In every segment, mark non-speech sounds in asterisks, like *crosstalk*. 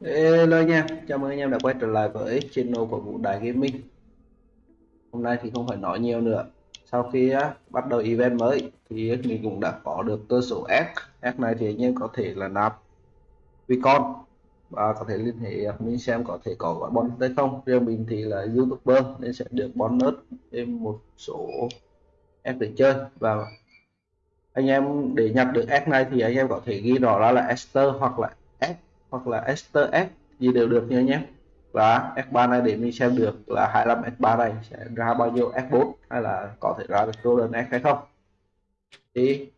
Hello nha, chào mừng anh em đã quay trở lại với channel của Vũ Đại Gaming. Hôm nay thì không phải nói nhiều nữa. Sau khi uh, bắt đầu event mới thì mình cũng đã có được cơ số S. S này thì anh em có thể là nạp Vicon và có thể liên hệ mình xem có thể có gói bonus hay không. Riêng mình thì là youtuber nên sẽ được bonus thêm một số S để chơi. Và anh em để nhập được S này thì anh em có thể ghi rõ ra là Esther hoặc là S hoặc là ester S gì đều được nhớ nhé. Và S3 này để mình xem được là 25 S3 này sẽ ra bao nhiêu S4 hay là có thể ra được Golden S hay không. Thì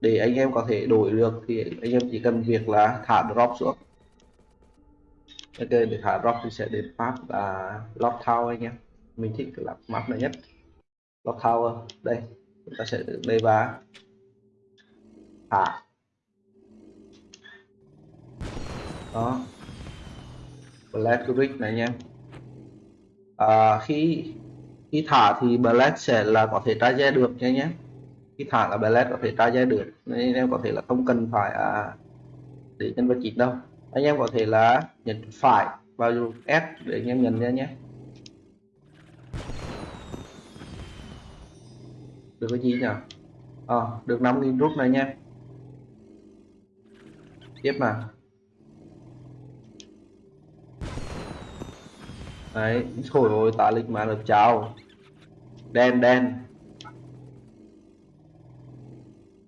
để anh em có thể đổi được thì anh em chỉ cần việc là thả drop xuống. Ok, để thả drop thì sẽ đến map là Lock Tower anh em. Mình thích là map này nhất. Lock Tower, đây, chúng ta sẽ được đây và thả. Đó. Black rig này nha à, khi khi thả thì black sẽ là có thể tra ra được nha nhé khi thả là black có thể tra ra được. Nên em có thể là không cần phải à, để nhân vật chính đâu. Anh em có thể là nhấn phải vào S để anh em nhận ra nhé. Được cái gì nhỉ? À, được 5.000 rút này nha. Tiếp mà đấy thôi ôi tá lịch mà được chào. Đen đen.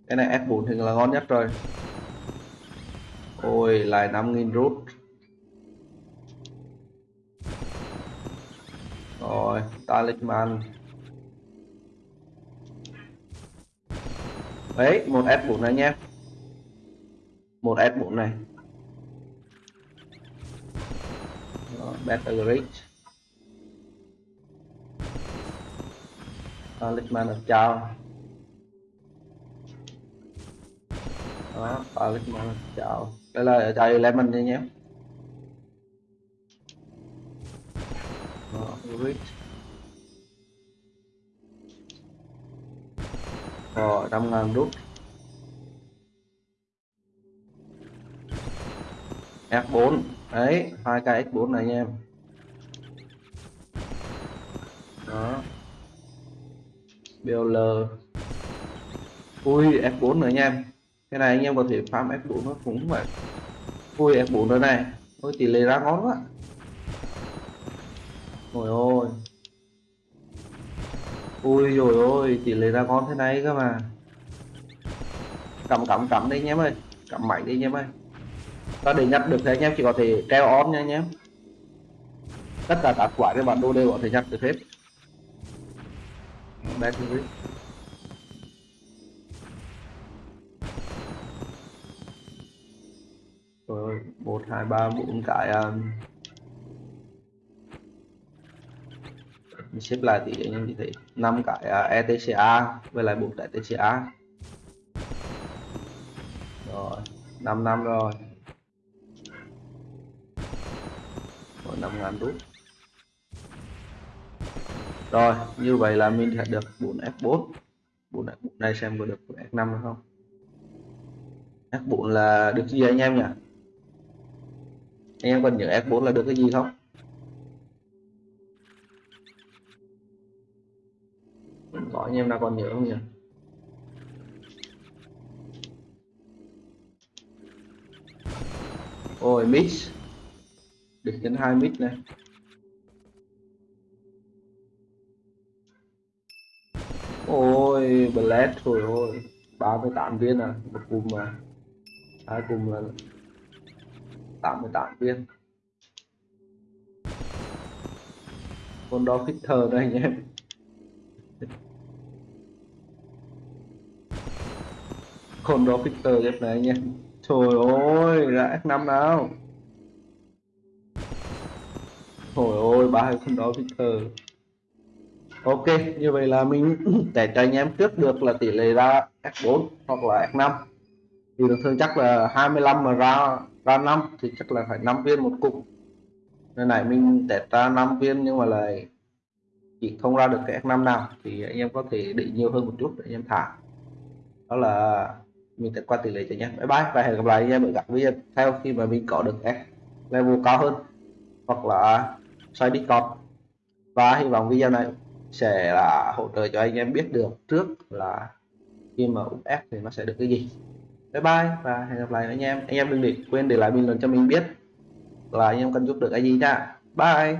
Cái này F4 thì là ngon nhất rồi. Ôi, lại 5.000 rút. Rồi talisman đấy, một F4 này nhé. Một F4 này. Better Reach Ờ, Talisman được chào. Đó ờ, Talisman được chào. Đây là chào lemon nha nhé. Đó, Rich. Rồi trăm ngàn rút F4 đấy hai cái X4 này nha em. Đó. BL ui F4 nữa nha em. Cái này anh em có thể farm F4 nó cũng vậy ui F4 nữa này. Ôi, tỷ lệ ra ngon quá. Ôi ôi. Ui rồi ôi, tỷ lệ ra ngon thế này cơ mà. Cầm cầm cầm đi nhé ơi. Cầm mạnh đi nhé ơi. Và để nhặt được thì anh em chỉ có thể treo on nha anh em. Tất cả các quả cái bản đồ đều có thể nhặt được hết back rồi một hai ba bốn cái um... mình xếp lại thì anh em thấy năm cái à, uh, ETCA với lại 4 cái TCA rồi 5 năm rồi. Rồi 5 ngàn rút rồi, như vậy là mình sẽ được 4 F4 4 F4 này xem có được F5 hay không. F4 là được gì anh em nhỉ? Anh em còn nhớ F4 là được cái gì không? Có, anh em nào còn nhớ không nhỉ? Ôi, mix. Được đến hai mix này. Ôi thôi thôi. 38 viên à một cùng mà. Hai cùng là 88 viên. Con đó khích thờ đây anh em. Con đó khích thờ ghép này anh em. Trời ơi ra F5 nào? Trời ơi, ba con đó khích thờ ok, như vậy là mình *clears throat* để cho anh em trước được là tỷ lệ ra F4 hoặc là F5 thì thường chắc là 25 mà ra ra 5 thì chắc là phải 5 viên một cục. Nên này, mình test ra 5 viên nhưng mà lại chỉ không ra được cái F5 nào. Thì anh em có thể định nhiều hơn một chút để anh em thả. Đó là mình sẽ qua tỷ lệ cho nhé. Bye bye và hẹn gặp lại anh em ở các video theo khi mà mình có được F level cao hơn hoặc là xoay Discord. Và hy vọng video này sẽ là hỗ trợ cho anh em biết được trước là khi mà úp ép thì nó sẽ được cái gì. Bye bye và hẹn gặp lại anh em. Anh em đừng để quên để lại bình luận cho mình biết là anh em cần giúp được cái gì nha. Bye.